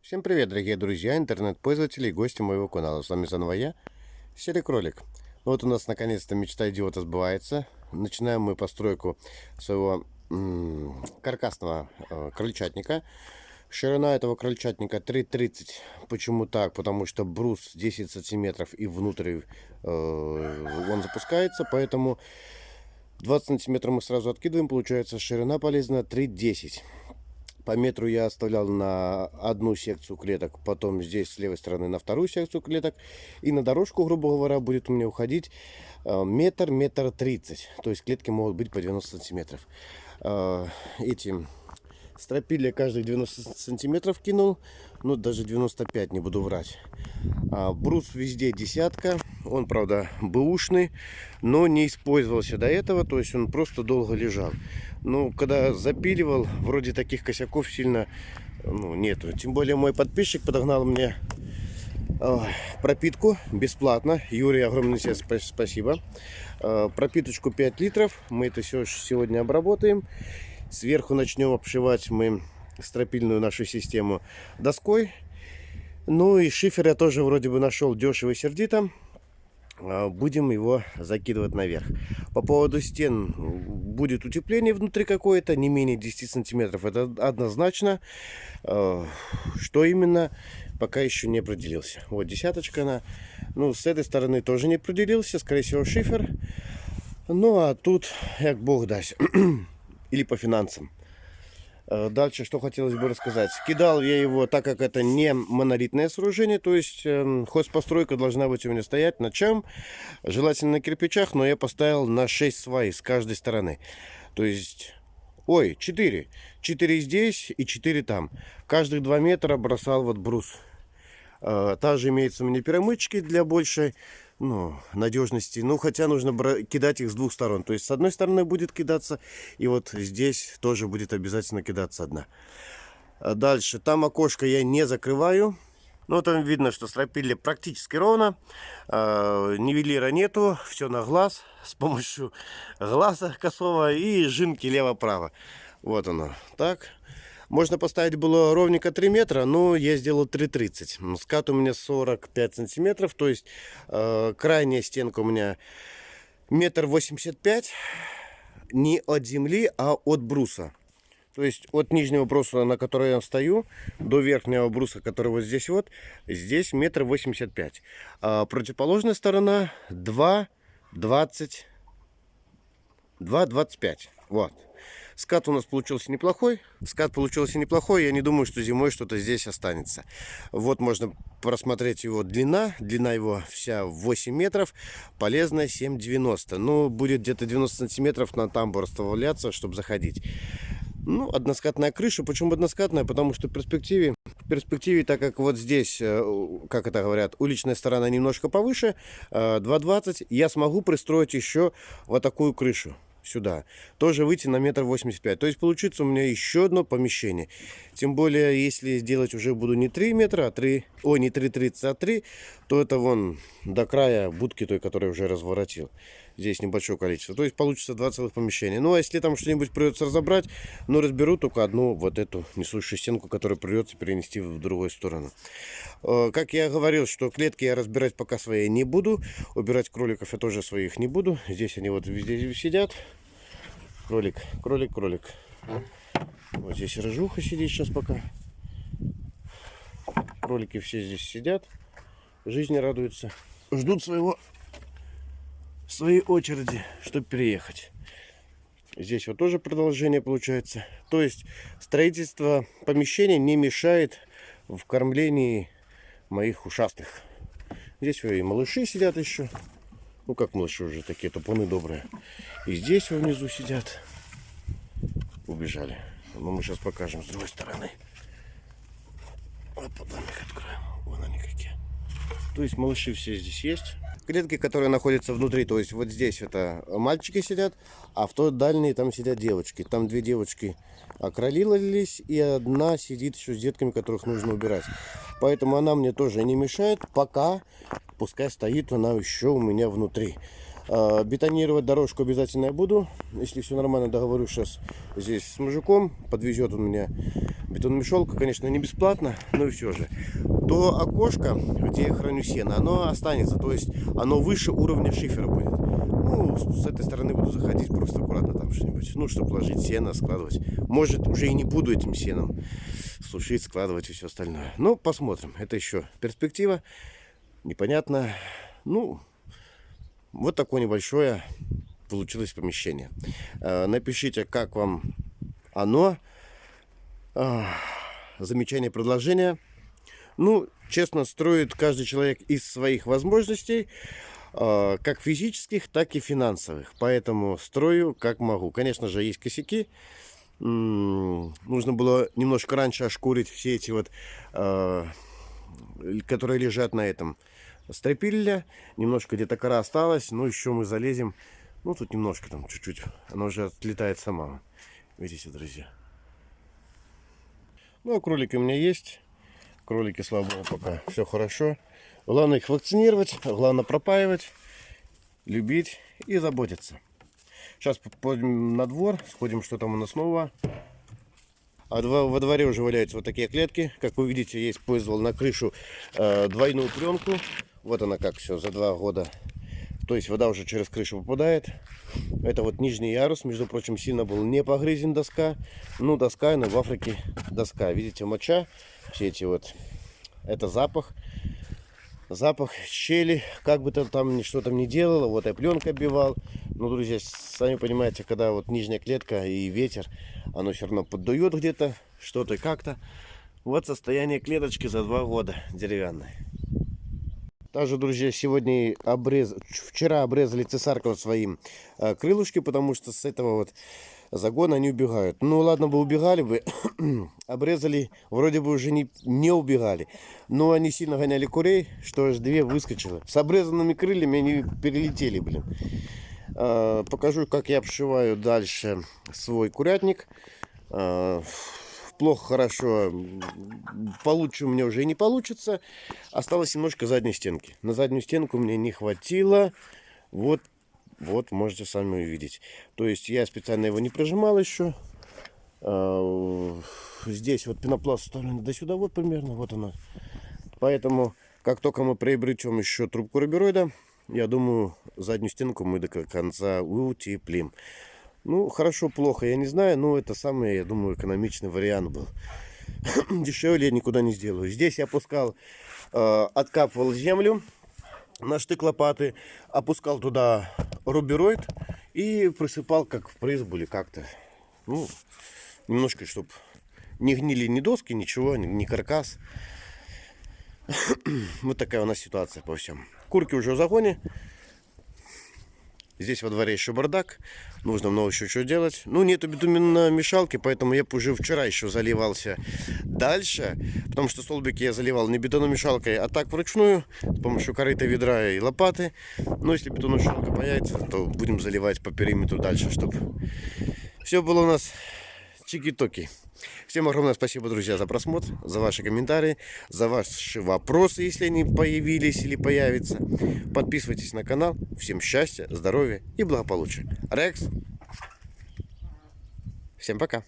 Всем привет, дорогие друзья, интернет-пользователи и гости моего канала. С вами заново я, Серый Кролик. Вот у нас наконец-то мечта идиота сбывается. Начинаем мы постройку своего каркасного э, крольчатника. Ширина этого крольчатника 3,30. Почему так? Потому что брус 10 сантиметров и внутрь э, он запускается, поэтому 20 сантиметров мы сразу откидываем, получается ширина полезна 3,10. По метру я оставлял на одну секцию клеток, потом здесь с левой стороны на вторую секцию клеток. И на дорожку, грубо говоря, будет у меня уходить э, метр, метр тридцать. То есть клетки могут быть по 90 сантиметров. Э, эти стропили каждых 90 сантиметров кинул. Ну, даже 95, не буду врать. А, брус везде десятка. Он, правда, бэушный, но не использовался до этого. То есть он просто долго лежал. Ну, когда запиливал, вроде таких косяков сильно ну, нету. Тем более мой подписчик подогнал мне э, пропитку бесплатно. Юрий, огромное тебе спасибо. Э, пропиточку 5 литров. Мы это все сегодня обработаем. Сверху начнем обшивать мы стропильную нашу систему доской. Ну и шифер я тоже вроде бы нашел дешево и сердито. А, будем его закидывать наверх. По поводу стен будет утепление внутри какое-то, не менее 10 сантиметров. Это однозначно. А, что именно, пока еще не определился. Вот десяточка она. Ну, с этой стороны тоже не определился. Скорее всего, шифер. Ну, а тут, как бог даст. Или по финансам. Э, дальше, что хотелось бы рассказать. Кидал я его, так как это не монолитное сооружение, то есть э, хозпостройка должна быть у меня стоять на чем? Желательно на кирпичах, но я поставил на 6 свай с каждой стороны. То есть, ой, 4. 4 здесь и 4 там. Каждых 2 метра бросал вот брус. Э, также имеется у меня перемычки для большей ну, надежности. Ну, хотя нужно кидать их с двух сторон. То есть с одной стороны будет кидаться, и вот здесь тоже будет обязательно кидаться одна. А дальше, там окошко я не закрываю. Ну, там видно, что стропили практически ровно. Э, нивелира нету, все на глаз. С помощью глаза косого и жинки лево-право. Вот оно. Так. Можно поставить было ровненько 3 метра, но я сделал 3,30. Скат у меня 45 сантиметров, то есть э, крайняя стенка у меня метр восемьдесят пять. Не от земли, а от бруса. То есть от нижнего бруса, на который я стою, до верхнего бруса, который вот здесь вот, здесь метр восемьдесят пять. А противоположная сторона 2, 20, 2, 25. Вот. Скат у нас получился неплохой. Скат получился неплохой. Я не думаю, что зимой что-то здесь останется. Вот можно просмотреть его длина. Длина его вся 8 метров. Полезная 7,90. Ну, будет где-то 90 сантиметров на тамбур оставляться, чтобы заходить. Ну, односкатная крыша. Почему односкатная? Потому что в перспективе, в перспективе, так как вот здесь, э, как это говорят, уличная сторона немножко повыше, 2,20, э, я смогу пристроить еще вот такую крышу сюда, тоже выйти на метр восемьдесят пять. То есть получится у меня еще одно помещение. Тем более, если сделать уже буду не 3 метра, а 3, ой, не 3,30, а 3, то это вон до края будки той, которую уже разворотил. Здесь небольшое количество. То есть получится два целых помещения. Ну, а если там что-нибудь придется разобрать, ну, разберу только одну вот эту несущую стенку, которую придется перенести в другую сторону. Э, как я говорил, что клетки я разбирать пока свои не буду. Убирать кроликов я тоже своих не буду. Здесь они вот везде сидят. Кролик, кролик, кролик. Вот здесь рыжуха сидит сейчас пока. Кролики все здесь сидят. Жизни радуются. Ждут своего своей очереди, чтобы переехать. Здесь вот тоже продолжение получается. То есть строительство помещения не мешает в кормлении моих ушастых. Здесь и малыши сидят еще. Ну, как малыши уже такие тупоны добрые. И здесь внизу сидят. Убежали. Но мы сейчас покажем с другой стороны. Вот потом их откроем. Вон они какие. То есть малыши все здесь есть. Клетки, которые находятся внутри, то есть вот здесь это мальчики сидят, а в той дальней там сидят девочки. Там две девочки окролились, и одна сидит еще с детками, которых нужно убирать. Поэтому она мне тоже не мешает, пока пускай стоит она еще у меня внутри. А, Бетонировать дорожку обязательно я буду. Если все нормально, договорюсь сейчас здесь с мужиком. Подвезет он меня бетономешалку. Конечно, не бесплатно, но и все же. То окошко, где я храню сено, оно останется. То есть оно выше уровня шифера будет. Ну, с этой стороны буду заходить просто аккуратно там что-нибудь. Ну, чтобы ложить сено, складывать. Может, уже и не буду этим сеном сушить, складывать и все остальное. Ну, посмотрим. Это еще перспектива. Непонятно. Ну, вот такое небольшое получилось помещение. Э, напишите, как вам оно. Замечание, предложение. Ну, честно, строит каждый человек из своих возможностей, э, как физических, так и финансовых. Поэтому строю как могу. Конечно же, есть косяки. Нужно было немножко раньше ошкурить все эти вот, э, которые лежат на этом стропильля. Немножко где-то кора осталась. Но еще мы залезем. Ну, тут немножко там чуть-чуть. Она уже отлетает сама. Видите, друзья. Ну, а кролики у меня есть. Кролики, слава богу, пока все хорошо. Главное их вакцинировать, главное пропаивать, любить и заботиться. Сейчас пойдем на двор, сходим, что там у нас нового. А во дворе уже валяются вот такие клетки. Как вы видите, я использовал на крышу э, двойную пленку. Вот она как все за два года. То есть вода уже через крышу попадает. Это вот нижний ярус, между прочим, сильно был не погрызен доска. Ну, доска, но в Африке доска. Видите, моча, все эти вот, это запах. Запах щели, как бы там что там не делало, вот я пленка оббивал. Ну, друзья, сами понимаете, когда вот нижняя клетка и ветер, оно все равно поддует где-то, что-то и как-то. Вот состояние клеточки за два года деревянной. Также, друзья, сегодня обрез... вчера обрезали цесарков своим э, крылышки, потому что с этого вот загона они убегают. Ну ладно бы убегали бы, обрезали, вроде бы уже не, не убегали. Но они сильно гоняли курей, что аж две выскочило. С обрезанными крыльями они перелетели, блин. Э, покажу, как я обшиваю дальше свой курятник. Э, плохо, хорошо, получше у меня уже и не получится. Осталось немножко задней стенки. На заднюю стенку мне не хватило. Вот, вот можете сами увидеть. То есть я специально его не прожимал еще. А, здесь вот пенопласт вставлен до сюда, вот примерно, вот она. Поэтому, как только мы приобретем еще трубку рубероида, я думаю, заднюю стенку мы до конца утеплим. Ну, хорошо, плохо, я не знаю, но это самый, я думаю, экономичный вариант был. Дешевле я никуда не сделаю. Здесь я опускал, э, откапывал землю на штык лопаты, опускал туда рубероид и присыпал как в призбу или как-то. Ну, немножко, чтобы не гнили ни доски, ничего, ни каркас. вот такая у нас ситуация по всем. Курки уже в загоне. Здесь во дворе еще бардак. Нужно много еще что делать. Ну, нету битуменной мешалки, поэтому я уже вчера еще заливался дальше. Потому что столбики я заливал не бетономешалкой, а так вручную. С помощью корыта, ведра и лопаты. Но если бетономешалка появится, то будем заливать по периметру дальше, чтобы все было у нас чики-токи. Всем огромное спасибо, друзья, за просмотр, за ваши комментарии, за ваши вопросы, если они появились или появятся. Подписывайтесь на канал. Всем счастья, здоровья и благополучия. Рекс. Всем пока.